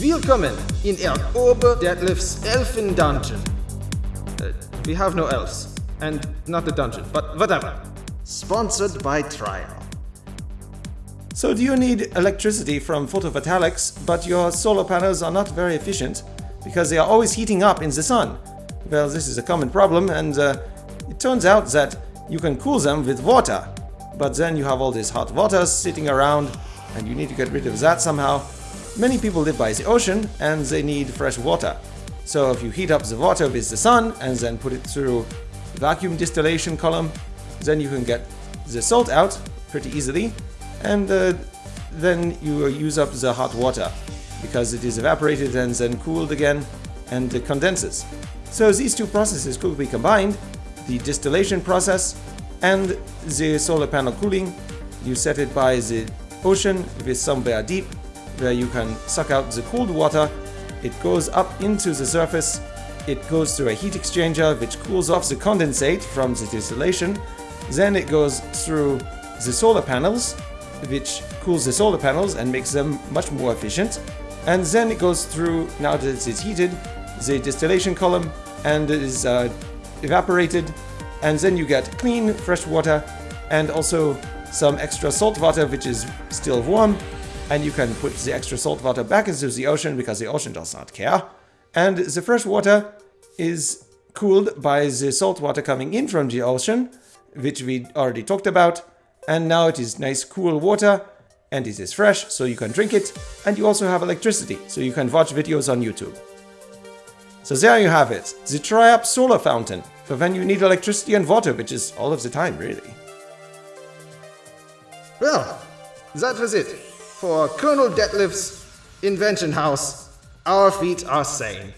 Willkommen in Er Ober Detlef's Elfen Dungeon. Uh, we have no elves. And not the dungeon, but whatever. Sponsored by Trial. So do you need electricity from photovoltaics, but your solar panels are not very efficient because they are always heating up in the sun? Well, this is a common problem and uh, it turns out that you can cool them with water, but then you have all this hot water sitting around and you need to get rid of that somehow. Many people live by the ocean and they need fresh water. So if you heat up the water with the sun and then put it through vacuum distillation column, then you can get the salt out pretty easily and uh, then you use up the hot water because it is evaporated and then cooled again and it condenses. So these two processes could be combined, the distillation process and the solar panel cooling. You set it by the ocean with somewhere deep where you can suck out the cold water. It goes up into the surface. It goes through a heat exchanger which cools off the condensate from the distillation. Then it goes through the solar panels which cools the solar panels and makes them much more efficient. And then it goes through, now that it's heated, the distillation column and it is uh, evaporated. And then you get clean, fresh water and also some extra salt water which is still warm. And you can put the extra salt water back into the ocean because the ocean does not care. And the fresh water is cooled by the salt water coming in from the ocean, which we already talked about and now it is nice cool water and it is fresh so you can drink it and you also have electricity so you can watch videos on YouTube. So there you have it, the Triap solar fountain for when you need electricity and water which is all of the time really. Well, that was it. For Colonel Detlef's invention house, our feet are sane.